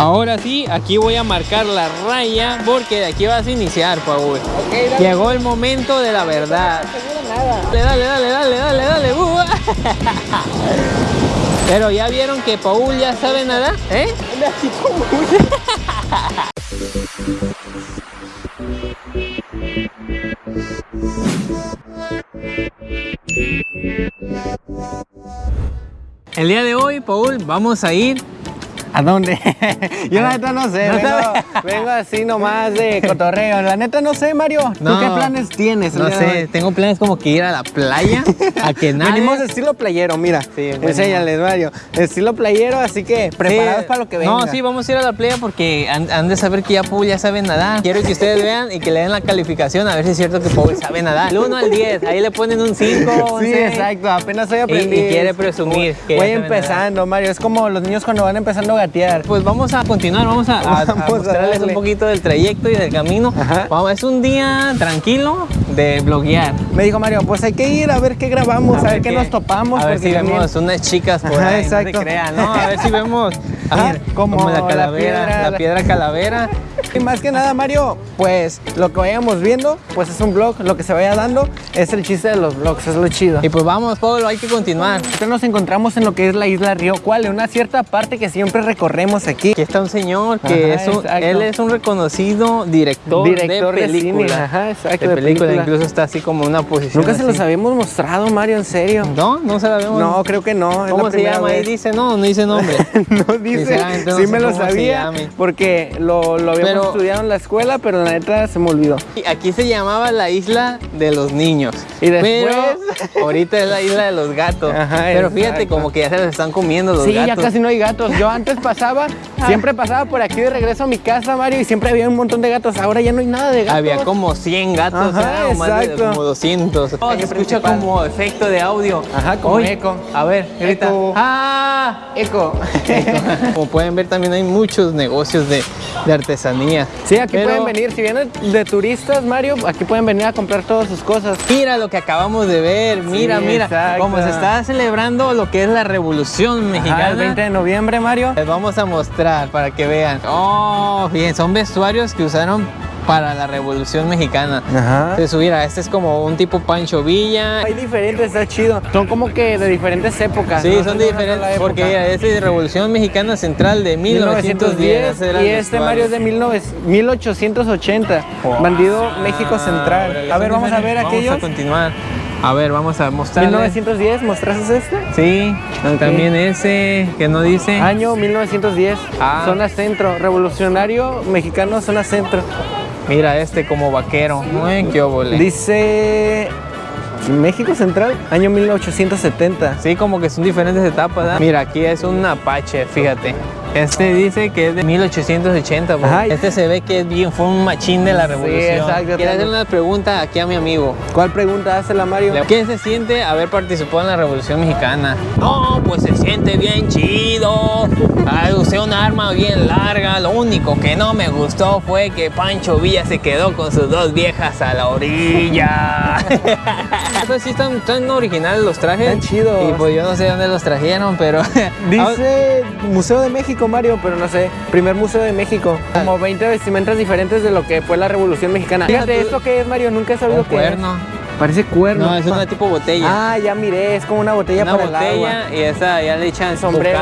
Ahora sí, aquí voy a marcar la raya porque de aquí vas a iniciar, Paul. Llegó el momento de la verdad. Dale, dale, dale, dale, dale, dale. uh. Pero ya vieron que Paul ya sabe nadar, ¿eh? El día de hoy, Paul, vamos a ir ¿A dónde? Yo la neta no sé, ¿No vengo, vengo así nomás de cotorreo. La neta no sé, Mario. ¿Tú No. qué planes tienes? No sé, tengo planes como que ir a la playa, a que. Venimos de estilo playero, mira. Sí. Enséñales, Mario. Estilo playero, así que preparados Sí. para lo que venga. No, sí, vamos a ir a la playa porque han, han de saber que ya Paul ya sabe nadar. Quiero que ustedes vean y que le den la calificación a ver si es cierto que Paul sabe nadar. El 1 al 10, ahí le ponen un 5. Sí, exacto. Apenas estoy Y- y aprendiendo. quiere presumir que Voy empezando, Mario. Es como los niños cuando van empezando a gatear. Pues vamos a continuar, vamos a, a- a Vamos a mostrarles un poquito del trayecto y del camino. Vamos, es un día tranquilo de bloguear. Me dijo Mario, pues hay que ir a ver qué grabamos, a, ver qué nos topamos. A ver si también- vemos unas chicas por Ajá, ahí, no se crean, ¿no? A ver si vemos A ah, como la la calavera, la piedra, piedra, la- calavera. Y más que nada, Mario, pues lo que vayamos viendo, pues es un vlog, lo que se vaya dando es el chiste de los vlogs, es lo chido. Y pues vamos, Pablo, hay que continuar. Ahorita nos encontramos en lo que es la isla Río Cuale, una cierta parte que siempre recorremos aquí. Aquí está un señor que Ajá, es un, él es un reconocido director, Director de de cine, película. ajá, exacto, de película, película. incluso está así como en una posición. Nunca se los habíamos mostrado, Mario, en serio. No, no se la vemos. No, creo que no. ¿Cómo se llama? Ahí dice, no, no dice nombre. no dice, Sinceramente no sí sé me lo sabía porque lo, lo habíamos Pero- estudiado en la escuela, pero la neta se me olvidó. Y Aquí se llamaba la isla de los niños. Y después- Pero ahorita es la isla de los gatos. Ajá, Pero fíjate exacto. como que ya se les están comiendo los sí, gatos. ya casi no hay gatos. Yo antes pasaba, siempre pasaba por aquí de regreso a mi casa, Mario, y siempre había un montón de gatos. Ahora ya no hay nada de gatos. Había como 100 gatos, Ajá, o más de exacto. como 200. Oh, se escucha como efecto de audio. Ajá, como eco. A ver, grita. Eco. ¡Ah! Eco. Como pueden ver, también hay muchos negocios de, de artesanía. Sí, aquí Pero pueden venir. Si vienen de turistas, Mario, aquí pueden venir a comprar todas sus cosas. Mira lo que acabamos de ver, mira, Sí, mira, exacto. como se está celebrando lo que es la revolución mexicana. Ajá, el 20 de noviembre, Mario. Les vamos a mostrar para que vean. Oh, bien, son vestuarios que usaron para la Revolución Mexicana. Ajá. Entonces, mira, este es como un tipo Pancho Villa. Hay diferentes, está chido. Son como que de diferentes épocas. Sí, no son de diferentes, época. porque mira, este es de Revolución Mexicana Central de 1910. ese era y el este Mario es de 19 1880. Wow. Bandido México Central. A ver, vamos a ver Vamos aquellos. a continuar. A ver, vamos a mostrar. 1910, ¿mostraste este? Sí, también ese que no dice. Año 1910, Ah. zona centro, revolucionario mexicano, zona centro. Mira este como vaquero. Uy, qué. Dice México Central, año 1870. Sí, como que son diferentes etapas. ¿verdad? Mira, aquí es un Apache, fíjate. Este dice que es de 1880. pues. Ajá. Este se ve que es bien, fue un machín de la revolución. exacto, Quiero hacer una pregunta aquí a mi amigo. ¿Cuál pregunta hace la Mario? ¿Qué se siente haber participado en la Revolución Mexicana? No, pues se siente bien chido. Ay, usé un arma bien larga. Lo único que no me gustó fue que Pancho Villa se quedó con sus dos viejas a la orilla. Pues sí están, están originales los trajes. Están chidos. Y pues yo no sé dónde los trajeron, pero... Dice Museo de México, Mario, pero no sé. Primer Museo de México. Como 20 vestimentas diferentes de lo que fue la Revolución Mexicana. Fíjate, ¿esto qué es, Mario? Nunca he sabido qué cuerno. es. Parece cuerno. No, es una tipo botella. Ah, ya miré, es como una botella una para el botella agua. y esa ya le echan Sombrero.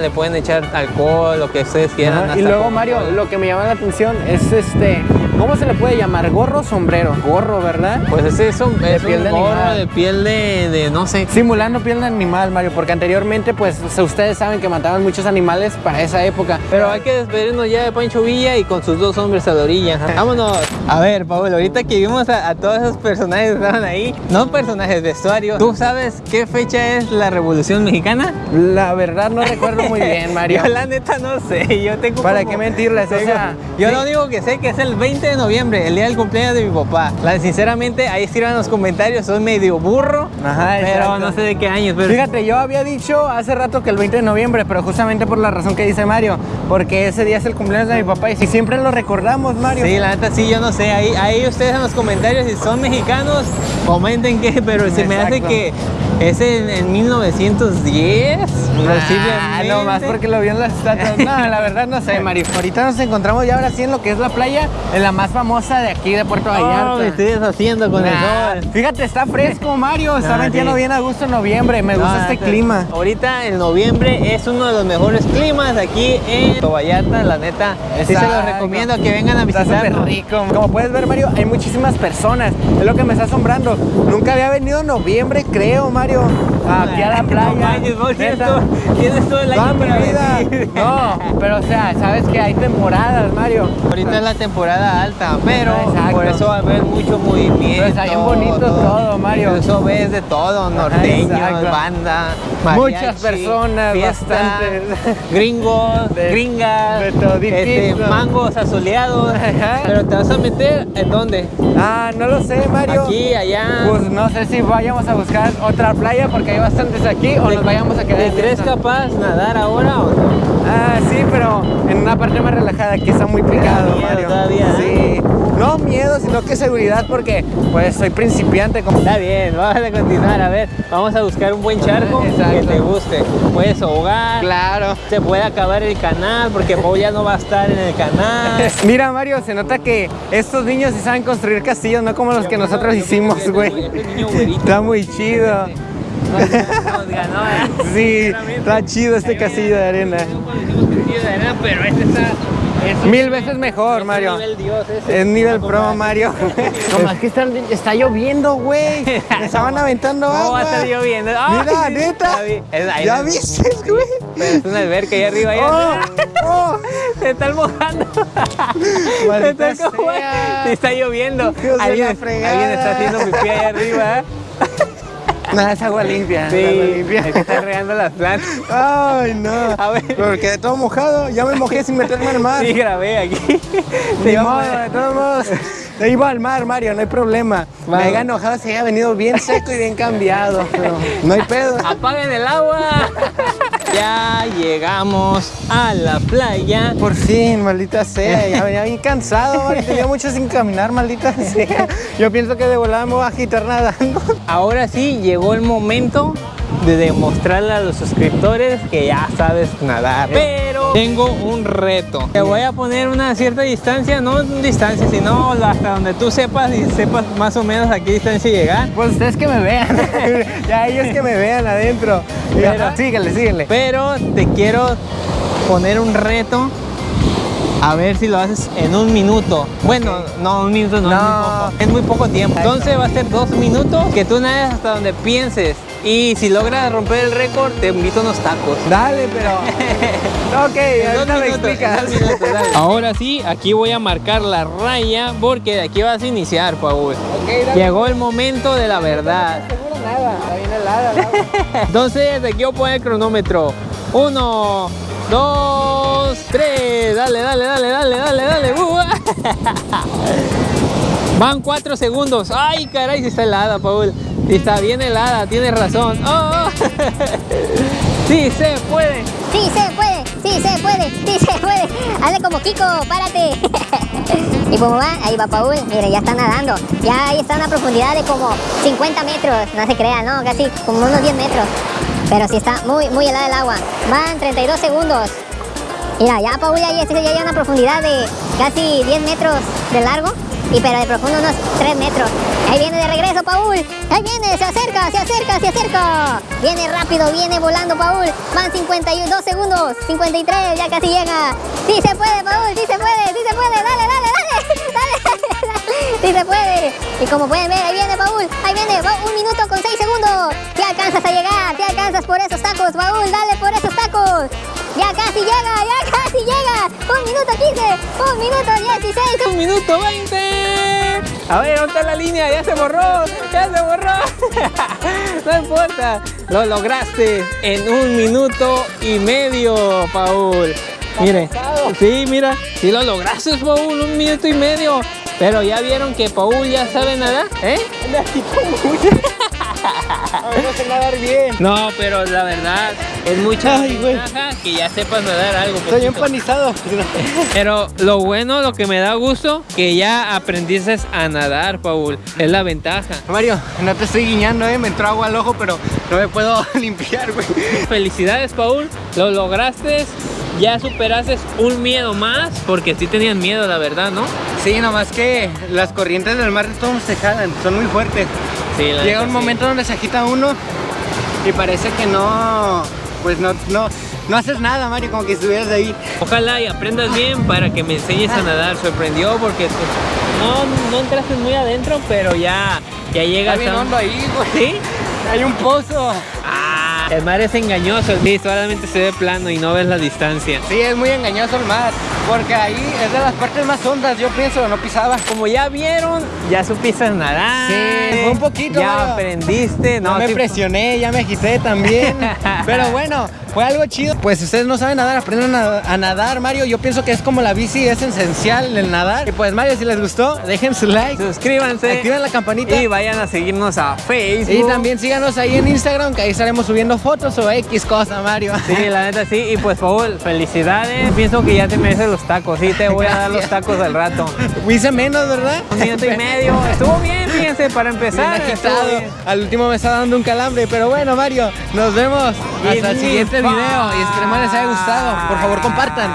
le pueden echar alcohol, lo que ustedes quieran. Ajá, Y luego. Mario, lo que me llama la atención es este. ¿Cómo se le puede llamar? ¿Gorro o sombrero? Gorro, ¿verdad? Pues ese es un, es piel un de gorro animal. de piel de, de no sé. Simulando piel de animal, Mario, porque anteriormente, pues, ustedes saben que mataban muchos animales para esa época. Pero hay que despedirnos ya de Pancho Villa y con sus dos hombres a la orilla. Vámonos. A ver, Pablo, ahorita que vimos a, a todos esos personajes que estaban ahí, no personajes, vestuarios, ¿tú sabes qué fecha es la Revolución Mexicana? La verdad no recuerdo muy bien, Mario. Yo la neta no sé, yo tengo ¿Para como- qué mentirles? O sea, yo sí. lo único que sé que es el 20 de noviembre, el día del cumpleaños de mi papá. La, sinceramente, ahí escriban los comentarios, soy medio burro, Ajá, pero exacto. no sé de qué años. Pero Fíjate, yo había dicho hace rato que el 20 de noviembre, pero justamente por la razón que dice Mario, porque ese día es el cumpleaños de mi papá y si siempre lo recordamos, Mario. Sí, la neta sí, yo no sé. Ahí, ahí ustedes en los comentarios, si son mexicanos, comenten qué, pero se me hace que Es en, en 1910. Ah, posiblemente. no más porque lo vio en las estatuas. No, la verdad no sé, Mario. Ahorita nos encontramos ya ahora sí en lo que es la playa, en la más famosa de aquí de Puerto Vallarta. Oh, me estoy deshaciendo con Nah, el sol. Fíjate, está fresco, Mario. Está Ah, sí. bien a gusto en noviembre. Me gusta este clima. Ahorita en noviembre es uno de los mejores climas aquí en Puerto Vallarta, la neta. Sí se los Exacto. recomiendo que vengan a Está súper visitarnos. rico. Como puedes ver, Mario, hay muchísimas personas. Es lo que me está asombrando. Nunca había venido en noviembre, creo, Mario, Mario. Aquí a la playa. No tienes todo, todo el año para venir. No, pero o sea, sabes que hay temporadas, Mario. Ahorita es la temporada alta, pero Exacto. por eso va a haber mucho movimiento. Pero está bien bonito todo, Mario. Incluso ves de todo, norteños, exacto. banda, Muchas personas, fiesta, bastantes. gringos, De- gringas, de este, mangos asoleados. Pero te vas a meter en dónde? Ah, no lo sé, Mario. Aquí, allá. Pues no sé si vayamos a buscar otra playa porque hay bastantes aquí o nos vayamos a quedar ¿Te en crees esta. capaz nadar ahora o no? Ah, sí, pero en una parte más relajada que está muy picado, miedo Mario. todavía, Sí. No miedo, sino que seguridad porque pues soy principiante como Está bien, vamos a continuar. A ver, vamos a buscar un buen charco Exacto. que te guste. Puedes ahogar. Claro. Se puede acabar el canal porque Pau ya no va a estar en el canal. Mira, Mario, se nota que estos niños sí saben construir castillos, no como los que nosotros hicimos, güey. Este. Está muy chido. Nos, nos ganó, ¿eh? Sí, está chido este castillo de arena. Nosotros hicimos castillo de arena, pero este está... es Mil veces mejor, es Mario. Nivel dios ese. Es nivel No, pro. Mario. Como es que está, está lloviendo, güey. Me estaban aventando ¿Cómo agua. va a estar lloviendo? Mira, neta. ya vi. Es ahí, ¿Ya ¿no? viste, güey? Es una alberca ahí arriba. Oh, oh. Se están mojando. Se están como-. Se está lloviendo. Alguien, está haciendo pipí ahí arriba. Nada, es agua limpia. es agua Sí, limpia. es que están regando las plantas. Ay, no. A ver. Pero quedé todo mojado. Ya me mojé sin meterme al mar. Sí, grabé aquí. Sí, modo, de todos modos. Te iba al mar, Mario, no hay problema. Me haya enojado si haya venido bien seco y bien cambiado. Pero no hay pedo. ¡Apaguen el agua! Ya llegamos a la playa. Por fin, maldita sea. Ya venía bien cansado. Tenía mucho sin caminar, maldita sea. Yo pienso que de volada me voy a agitar nadando. Ahora sí llegó el momento de demostrarle a los suscriptores que ya sabes nadar. Pero tengo un reto. Te voy a poner una cierta distancia, no distancia, sino hasta donde tú sepas y sepas más o menos a qué distancia llegar. Pues ustedes que me vean. ya ellos que me vean adentro. Pero- síguele, síguele. Pero te quiero poner un reto. A ver si lo haces en un minuto. Bueno, no, un minuto no, No. Es, muy poco. es muy poco tiempo. Entonces va a ser dos minutos que tú nades hasta donde pienses. Y si logras romper el récord, te invito a unos tacos. Dale, pero. ok, ahorita me explicas. minutos. Ahora sí, aquí voy a marcar la raya porque de aquí vas a iniciar, Paul. Ok, dale. Llegó el momento de la verdad. Seguro nada, está bien helada. Entonces, de aquí voy a poner el cronómetro. Uno, dos, tres. Dale, dale, dale, dale, dale, dale. Uh. Van cuatro segundos. Ay, caray, si está helada, Paul. Si está bien helada, tienes razón. Oh, oh. Sí, se puede. Sí se puede, sí se puede, sí se puede. Hazle como Kiko, párate. ¿Y cómo va? Ahí va Paul, mire, ya está nadando. Ya ahí está a una profundidad de como 50 metros, no se crea, ¿no? Casi como unos 10 metros. Pero sí está muy, muy helada el agua. Van 32 segundos. Mira, ya Paul ya, ya, ya hay una profundidad de casi 10 metros de largo. Y pero de profundo unos 3 metros. Ahí viene de regreso Paul. Ahí viene, se acerca, se acerca, se acerca. Viene rápido, viene volando Paul. Van 52 segundos, 53, ya casi llega. Sí se puede, Paul, sí se puede, sí se puede. Dale, dale, dale. Dale. Sí se puede. Y como pueden ver, ahí viene Paul. Ahí viene, va, un minuto con 6 segundos. Ya alcanzas a llegar, ya alcanzas por esos tacos, Paul. Dale por esos tacos. Ya casi llega, ya casi llega. Un minuto 15, un minuto 16. Un minuto 20. A ver, ¿dónde está la línea? Ya se borró, ya se borró. No importa, lo lograste en un minuto y medio, Paul. Mire, sí, mira, sí lo lograste, Paul, un minuto y medio. Pero ya vieron que Paul ya sabe nadar, ¿eh? No sé nadar bien. No, pero la verdad es mucha Ay, ventaja que ya sepas nadar algo. Estoy poquito. empanizado. Pero lo bueno, lo que me da gusto, que ya aprendiste a nadar, Paul. Es la ventaja. Mario, no te estoy guiñando, eh. Me entró agua al ojo, pero no me puedo limpiar, güey. Felicidades, Paul. Lo lograste. Ya superaste un miedo más, porque sí tenían miedo, la verdad, ¿no? Sí, nomás que las corrientes del mar todos se jalan, son muy fuertes. Sí, la Llega un sí. momento donde se agita uno y parece que no, pues no, no, no haces nada, Mario, como que estuvieras ahí. Ojalá y aprendas bien para que me enseñes a nadar. Sorprendió porque no, no entraste muy adentro, pero ya, ya llegas Está bien a... hondo ahí, güey. ¿Sí? Hay un pozo. Ah, el mar es engañoso. Sí, solamente se ve plano y no ves la distancia. Sí, es muy engañoso el mar, porque ahí es de las partes más hondas, yo pienso, no pisaba. Como ya vieron, ya supiste nadar. Sí, fue un poquito, Ya Mario. aprendiste. No, me sí- presioné, ya me agité también. Pero bueno, fue algo chido. Pues si ustedes no saben nadar, aprendan a, a nadar, Mario. Yo pienso que es como la bici, es esencial el nadar. Y pues Mario, si les gustó, dejen su like, Suscríbanse. activen la campanita. Y vayan a seguirnos a Facebook. Y también síganos ahí en Instagram, que ahí estaremos subiendo fotos o X cosa, Mario. Sí, la neta sí. Y pues, Paul, felicidades. Pienso que ya te mereces los tacos. Sí, te voy a dar los tacos al rato. Hice menos, ¿verdad? Un minuto y medio. Estuvo bien, fíjense, para Bien empezar. estuvo agitado. bien. Al último me está dando un calambre. Pero bueno, Mario, nos vemos hasta el siguiente video. Y esperemos les haya gustado. Por favor, compartan.